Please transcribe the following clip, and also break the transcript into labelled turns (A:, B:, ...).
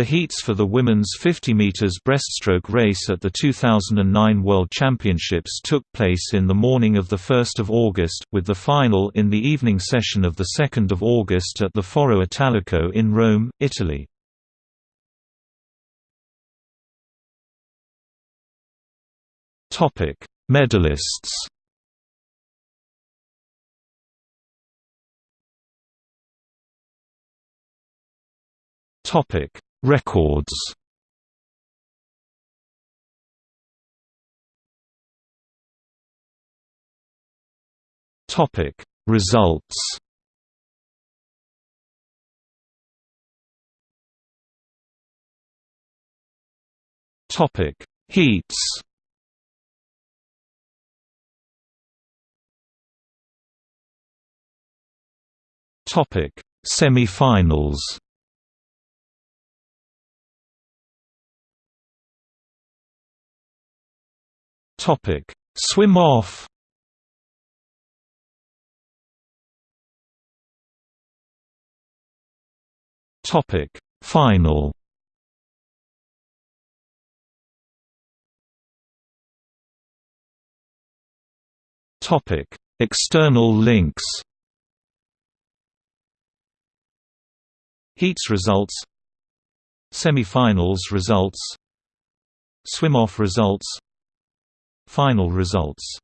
A: The heats for the women's 50 meters breaststroke race at the 2009 World Championships took place in the morning of 1 August, with the final in the evening session of 2 August at the Foro Italico in Rome, Italy. Medalists Topic Records. Topic. Results. Topic. Heats. Topic. Semi-finals Topic: Swim off. Topic: Final. Topic: External links. Heats results Semi-finals results Swim-off results Final results